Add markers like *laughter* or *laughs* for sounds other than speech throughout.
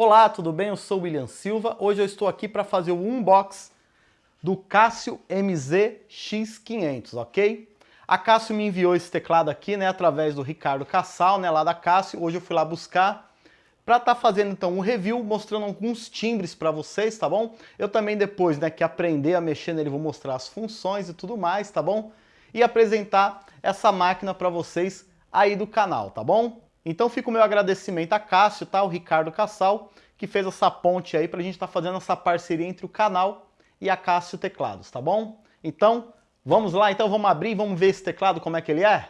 Olá, tudo bem? Eu sou o William Silva. Hoje eu estou aqui para fazer o unbox do Casio MZ X500, ok? A Casio me enviou esse teclado aqui, né, através do Ricardo Cassal, né, lá da Casio. Hoje eu fui lá buscar para estar tá fazendo então um review, mostrando alguns timbres para vocês, tá bom? Eu também depois, né, que aprender a mexer nele, vou mostrar as funções e tudo mais, tá bom? E apresentar essa máquina para vocês aí do canal, tá bom? Então fica o meu agradecimento a Cássio, tá? O Ricardo Cassal, que fez essa ponte aí para a gente estar tá fazendo essa parceria entre o canal e a Cássio Teclados, tá bom? Então, vamos lá, então vamos abrir, vamos ver esse teclado, como é que ele é?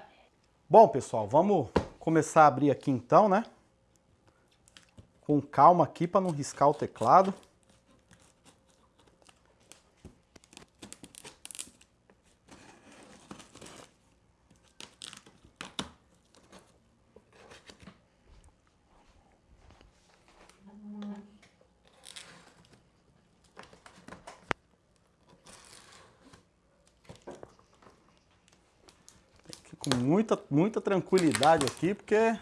Bom, pessoal, vamos começar a abrir aqui então, né? Com calma aqui para não riscar o teclado. com muita, muita tranquilidade aqui, porque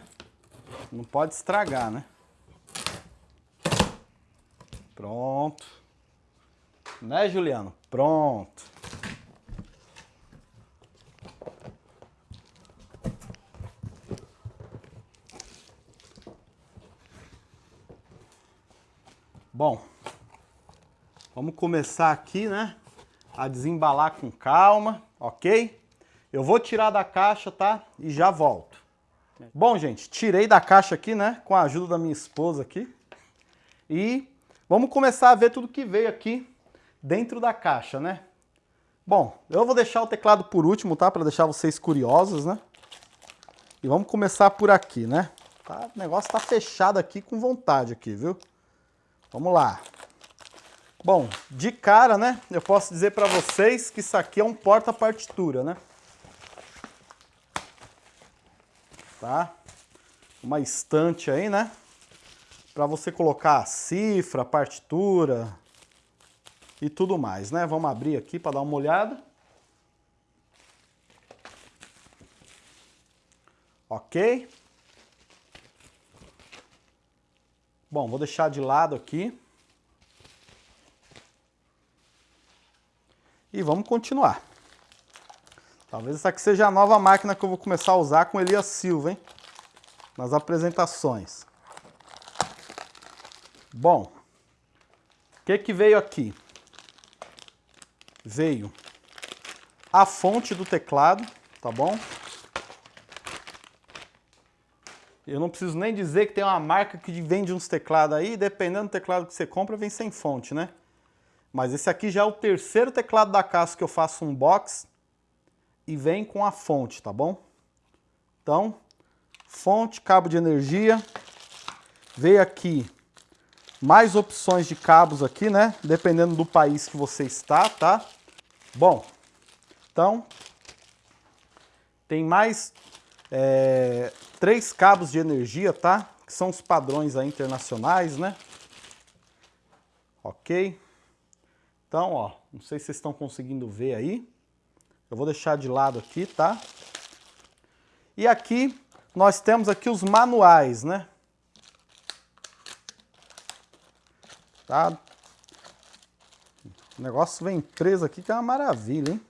não pode estragar, né? Pronto. Né, Juliano? Pronto. Bom, vamos começar aqui, né? A desembalar com calma, ok? Eu vou tirar da caixa, tá? E já volto. Bom, gente, tirei da caixa aqui, né? Com a ajuda da minha esposa aqui. E vamos começar a ver tudo que veio aqui dentro da caixa, né? Bom, eu vou deixar o teclado por último, tá? Para deixar vocês curiosos, né? E vamos começar por aqui, né? Tá? O negócio tá fechado aqui com vontade aqui, viu? Vamos lá. Bom, de cara, né? Eu posso dizer para vocês que isso aqui é um porta-partitura, né? Tá? Uma estante aí, né? Para você colocar a cifra, a partitura e tudo mais, né? Vamos abrir aqui para dar uma olhada. Ok? Bom, vou deixar de lado aqui. E vamos continuar. Talvez essa aqui seja a nova máquina que eu vou começar a usar com Elias Silva, hein? Nas apresentações. Bom, o que que veio aqui? Veio a fonte do teclado, tá bom? Eu não preciso nem dizer que tem uma marca que vende uns teclados aí, dependendo do teclado que você compra, vem sem fonte, né? Mas esse aqui já é o terceiro teclado da casa que eu faço um box e vem com a fonte, tá bom? Então, fonte, cabo de energia, veio aqui mais opções de cabos aqui, né? Dependendo do país que você está, tá? Bom, então, tem mais é, três cabos de energia, tá? Que são os padrões aí internacionais, né? Ok? Então, ó, não sei se vocês estão conseguindo ver aí. Eu vou deixar de lado aqui, tá? E aqui nós temos aqui os manuais, né? Tá? O negócio vem preso aqui que é uma maravilha, hein?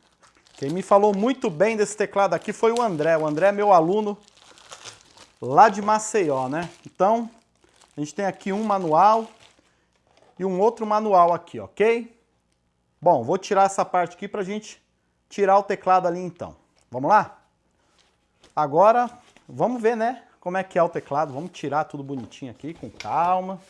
Quem me falou muito bem desse teclado aqui foi o André. O André é meu aluno lá de Maceió, né? Então, a gente tem aqui um manual e um outro manual aqui, ok? Bom, vou tirar essa parte aqui pra gente tirar o teclado ali então. Vamos lá? Agora, vamos ver, né, como é que é o teclado. Vamos tirar tudo bonitinho aqui, com calma.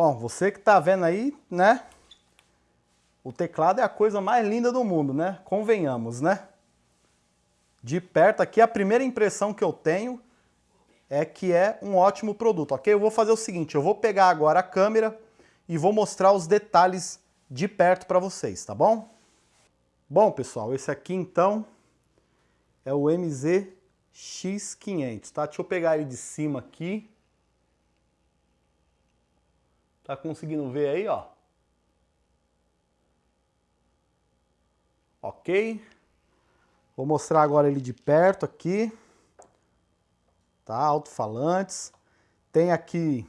Bom, você que está vendo aí, né? O teclado é a coisa mais linda do mundo, né? Convenhamos, né? de perto aqui, a primeira impressão que eu tenho é que é um ótimo produto, ok? Eu vou fazer o seguinte, eu vou pegar agora a câmera e vou mostrar os detalhes de perto para vocês, tá bom? Bom, pessoal, esse aqui então é o MZ X500, tá? Deixa eu pegar ele de cima aqui. Tá conseguindo ver aí, ó? Ok. Vou mostrar agora ele de perto aqui. Tá? Alto-falantes. Tem aqui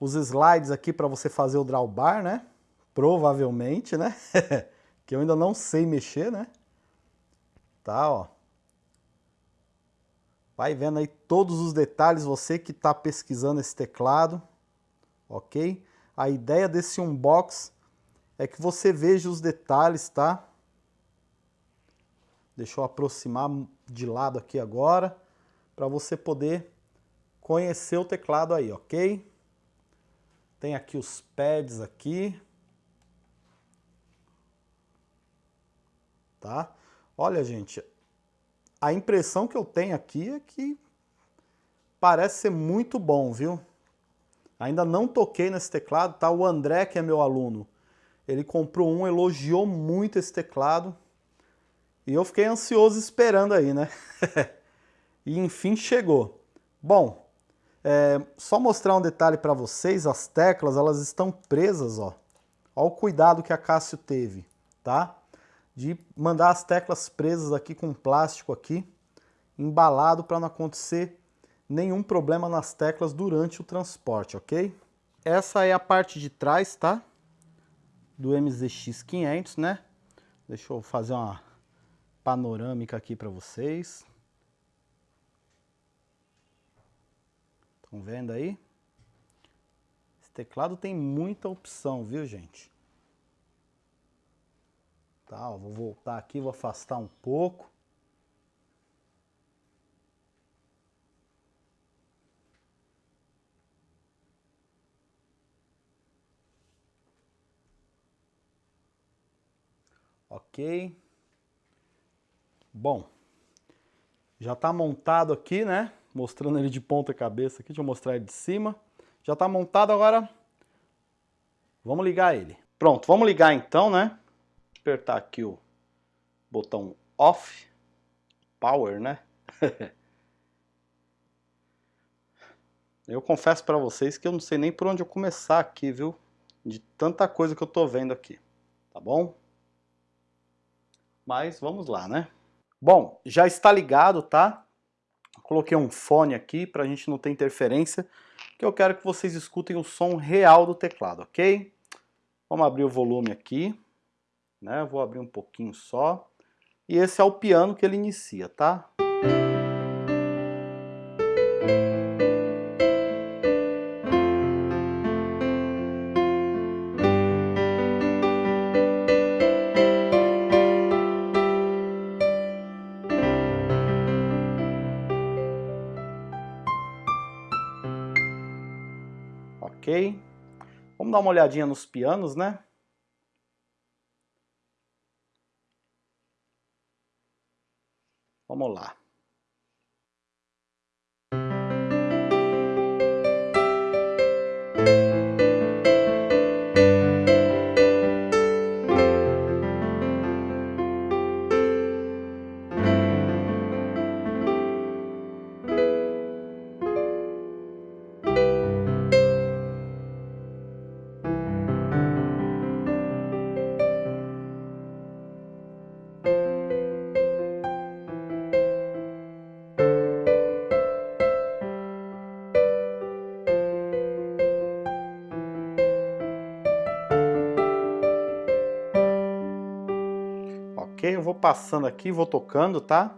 os slides aqui para você fazer o drawbar, né? Provavelmente, né? *laughs* que eu ainda não sei mexer, né? Tá, ó. Vai vendo aí todos os detalhes, você que está pesquisando esse teclado, ok? A ideia desse unbox é que você veja os detalhes, tá? Deixa eu aproximar de lado aqui agora, para você poder conhecer o teclado aí, ok? Tem aqui os pads aqui. Tá? Olha, gente, a impressão que eu tenho aqui é que parece ser muito bom, viu? Ainda não toquei nesse teclado, tá? O André, que é meu aluno, ele comprou um, elogiou muito esse teclado. E eu fiquei ansioso esperando aí, né? *laughs* e enfim chegou. Bom, é, só mostrar um detalhe para vocês, as teclas elas estão presas, ó. Olha o cuidado que a Cássio teve, tá? De mandar as teclas presas aqui com plástico aqui, embalado para não acontecer nenhum problema nas teclas durante o transporte, ok? Essa é a parte de trás, tá? Do MZX500, né? Deixa eu fazer uma panorâmica aqui para vocês. Estão vendo aí? Esse teclado tem muita opção, viu, gente? Tá, vou voltar aqui, vou afastar um pouco. Ok. Bom, já está montado aqui, né? Mostrando ele de ponta cabeça aqui, deixa eu mostrar ele de cima. Já está montado, agora vamos ligar ele. Pronto, vamos ligar então, né? Apertar aqui o botão off, power, né? *laughs* eu confesso para vocês que eu não sei nem por onde eu começar aqui, viu? De tanta coisa que eu tô vendo aqui, tá bom? Mas vamos lá, né? Bom, já está ligado, tá? Coloquei um fone aqui para a gente não ter interferência, que eu quero que vocês escutem o som real do teclado, ok? Vamos abrir o volume aqui, né? Vou abrir um pouquinho só. E esse é o piano que ele inicia, tá? Dar uma olhadinha nos pianos, né? Passando aqui, vou tocando, tá?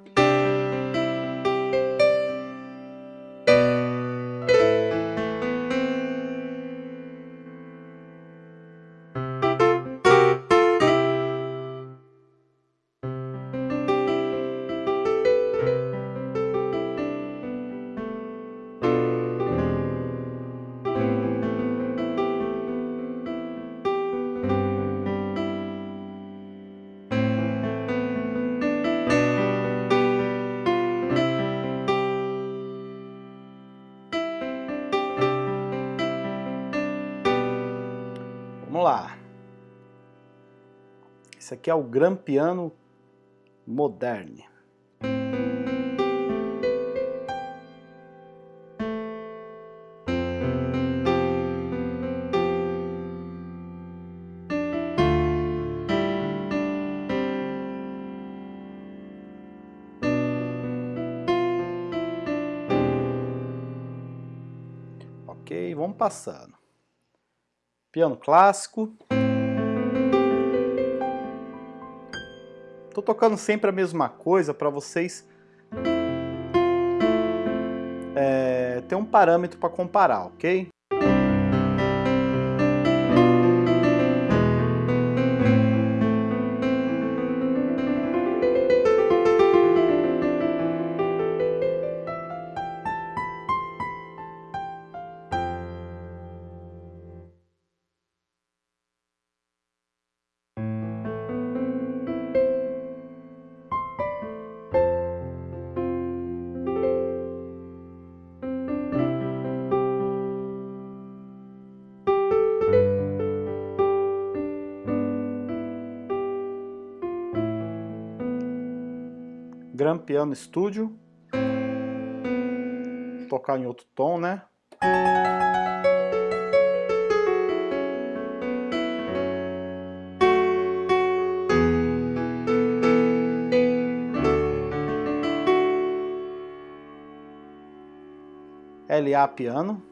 Esse aqui é o Gran Piano Moderne. Ok, vamos passando. Piano clássico. Tô tocando sempre a mesma coisa para vocês é, ter um parâmetro para comparar, ok? Gran Piano Studio. Vou tocar em outro tom, né? LA Piano.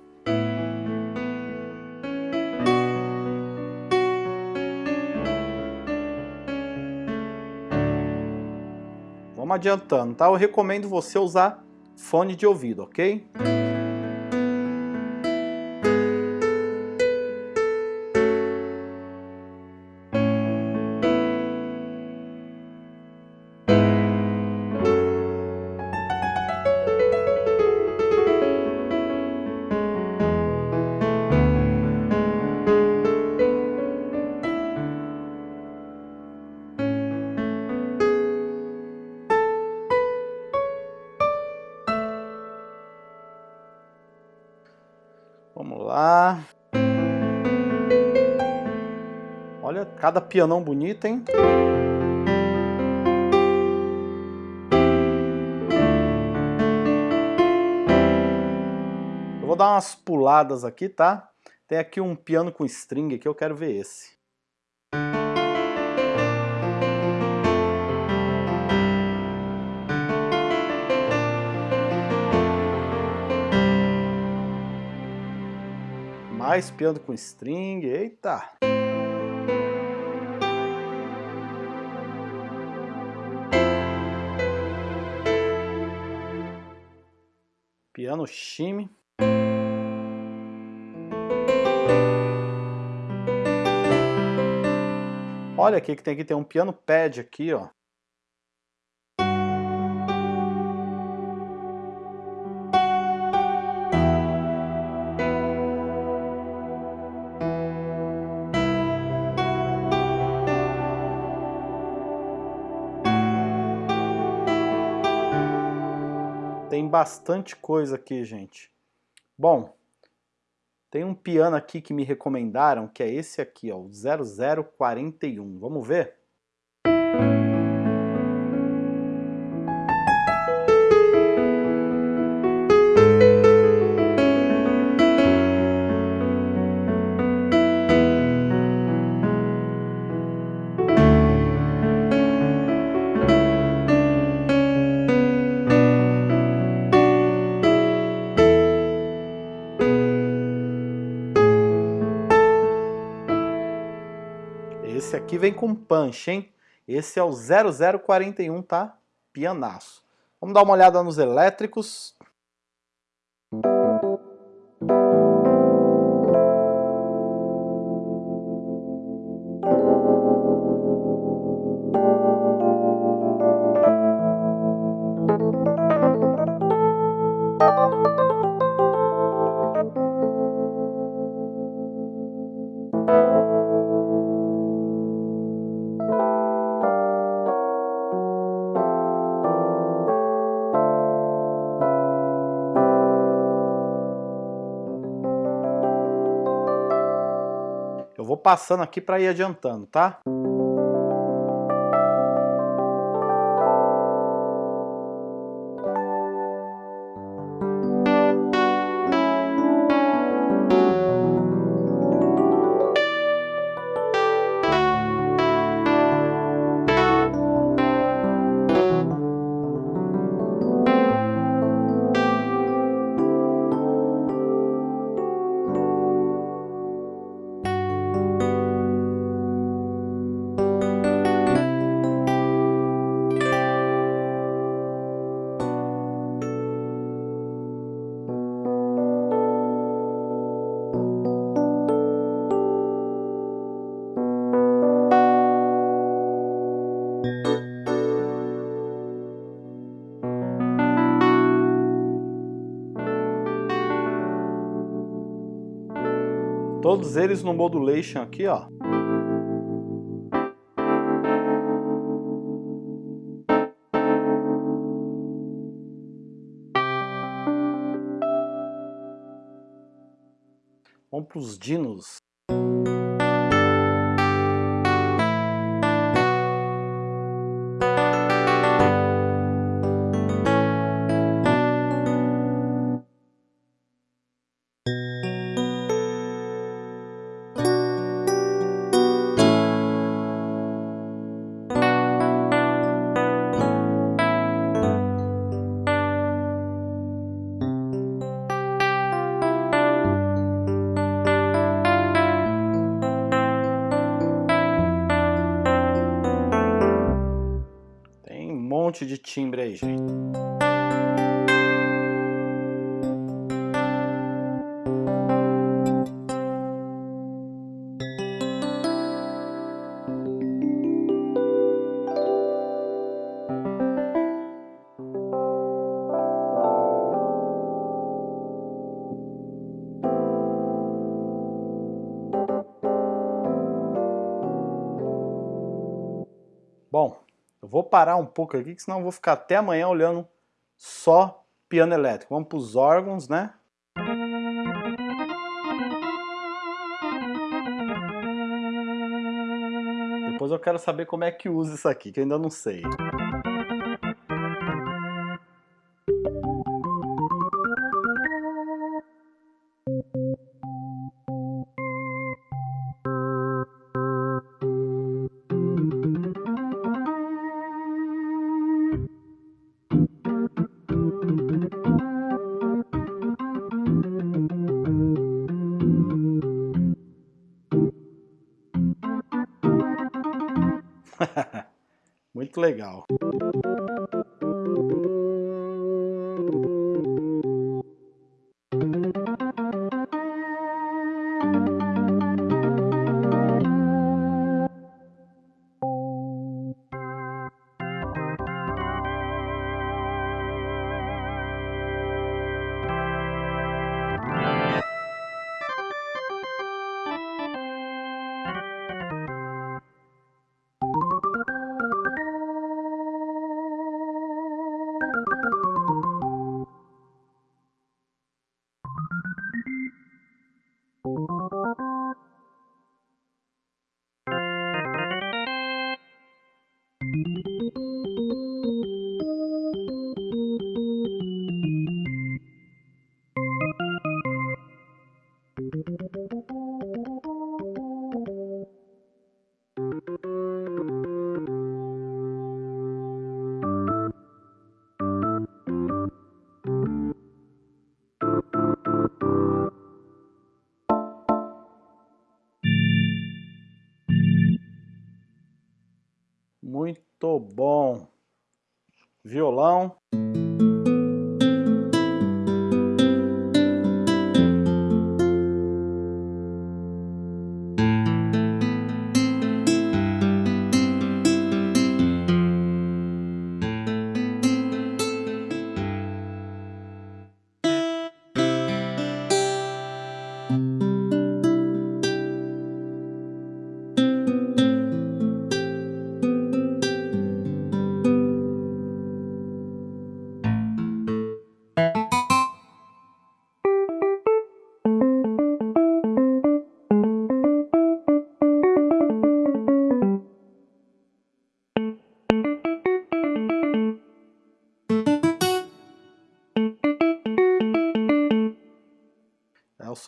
Vamos adiantando, tá? Eu recomendo você usar fone de ouvido, ok? Pianão bonito, hein? Eu vou dar umas puladas aqui, tá? Tem aqui um piano com string aqui, eu quero ver esse. Mais piano com string, eita! Piano shimmy. Olha aqui que tem que ter um piano pad aqui, ó. Tem bastante coisa aqui, gente. Bom, tem um piano aqui que me recomendaram, que é esse aqui, ó, o 0041. Vamos ver? Vem com punch, hein? Esse é o 0041, tá? Pianaço. Vamos dar uma olhada nos elétricos. Passando aqui para ir adiantando, tá? Todos eles no modulation aqui, ó. Vamos para os dinos. Timbre aí, gente. Bom, eu vou parar um pouco aqui, que senão eu vou ficar até amanhã olhando só piano elétrico. Vamos para os órgãos, né? Depois eu quero saber como é que usa isso aqui, que eu ainda não sei. Legal. Violão.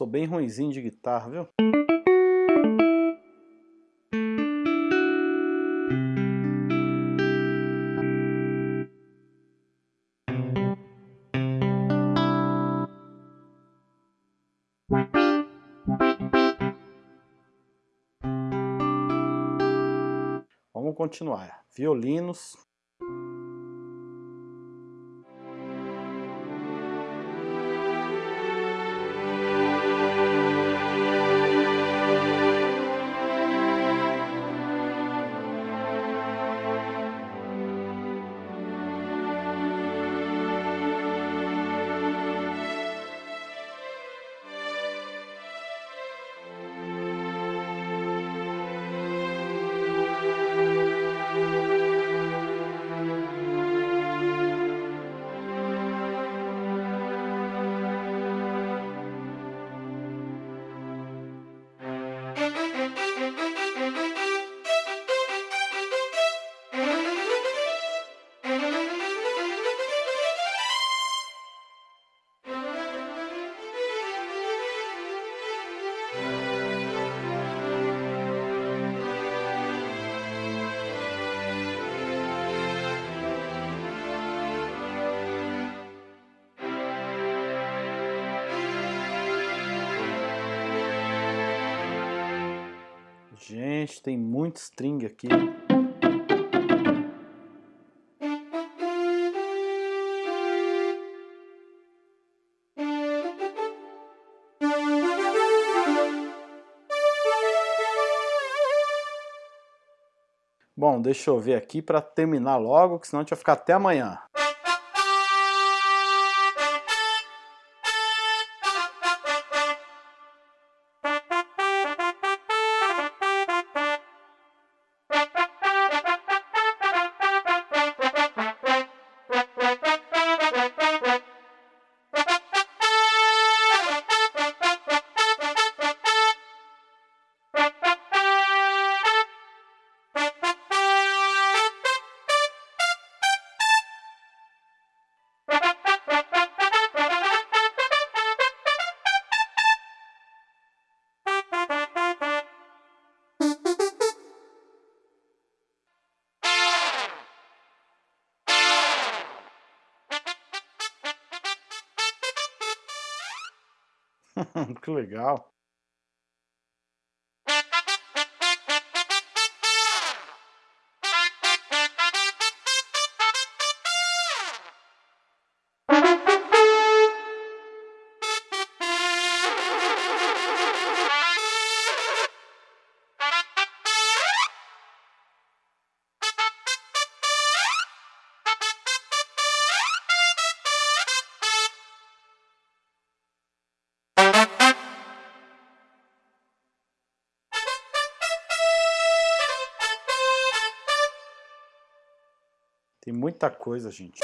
Sou bem ruimzinho de guitarra, viu? Vamos continuar. Violinos. Gente, tem muito string aqui. Bom, deixa eu ver aqui para terminar logo, que senão a gente vai ficar até amanhã. *laughs* que legal. Coisa, gente.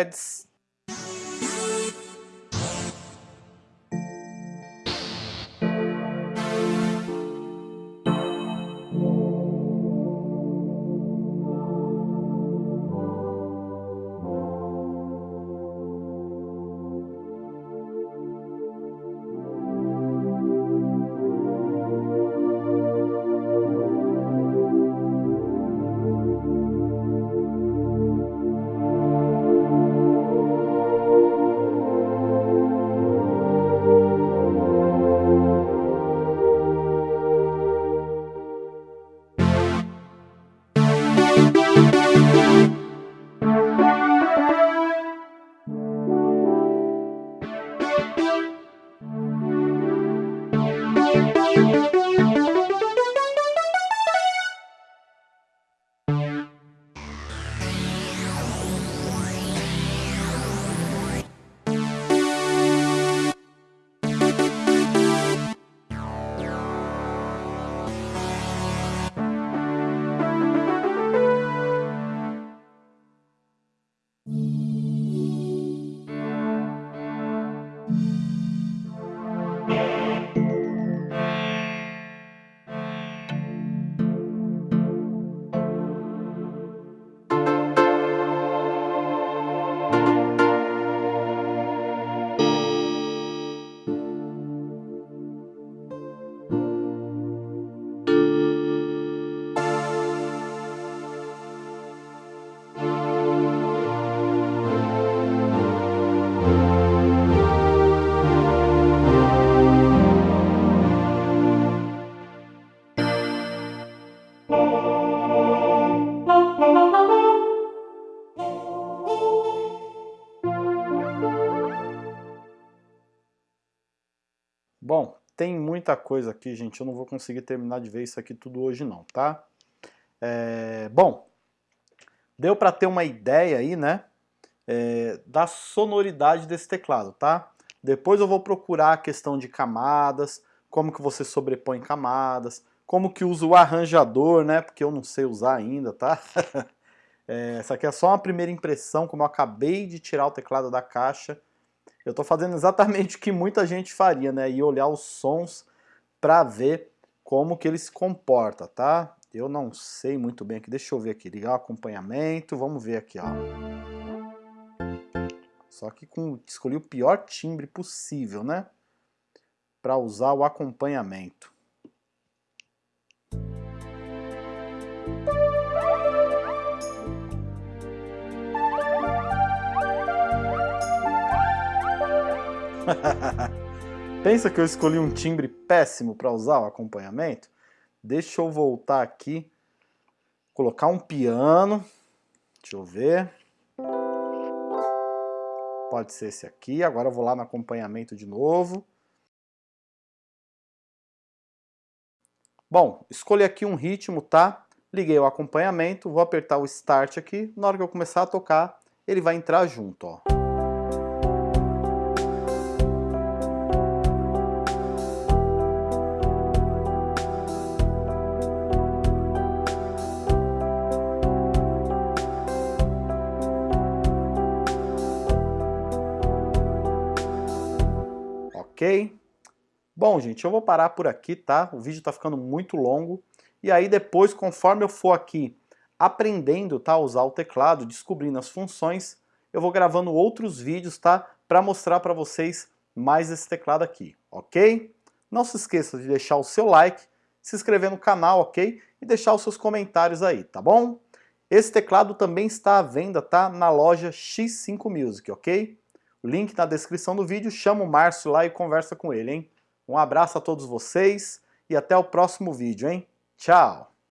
Pads muita coisa aqui, gente. Eu não vou conseguir terminar de ver isso aqui tudo hoje não, tá? É, bom, deu para ter uma ideia aí, né? É, da sonoridade desse teclado, tá? Depois eu vou procurar a questão de camadas, como que você sobrepõe camadas, como que usa o arranjador, né? Porque eu não sei usar ainda, tá? *laughs* é, essa aqui é só uma primeira impressão, como eu acabei de tirar o teclado da caixa. Eu estou fazendo exatamente o que muita gente faria, né? E olhar os sons para ver como que ele se comporta, tá? Eu não sei muito bem aqui, deixa eu ver aqui, ligar o acompanhamento, vamos ver aqui, ó. Só que com, escolhi o pior timbre possível, né? Para usar o acompanhamento. *laughs* Pensa que eu escolhi um timbre péssimo para usar o acompanhamento? Deixa eu voltar aqui, colocar um piano, deixa eu ver. Pode ser esse aqui, agora eu vou lá no acompanhamento de novo. Bom, escolhi aqui um ritmo, tá? Liguei o acompanhamento, vou apertar o Start aqui, na hora que eu começar a tocar, ele vai entrar junto, ó. Ok? Bom, gente, eu vou parar por aqui, tá? O vídeo tá ficando muito longo. E aí depois, conforme eu for aqui aprendendo tá, a usar o teclado, descobrindo as funções, eu vou gravando outros vídeos, tá? Para mostrar para vocês mais esse teclado aqui, ok? Não se esqueça de deixar o seu like, se inscrever no canal, ok? E deixar os seus comentários aí, tá bom? Esse teclado também está à venda, tá? Na loja X5 Music, ok? Link na descrição do vídeo, chama o Márcio lá e conversa com ele, hein? Um abraço a todos vocês e até o próximo vídeo, hein? Tchau!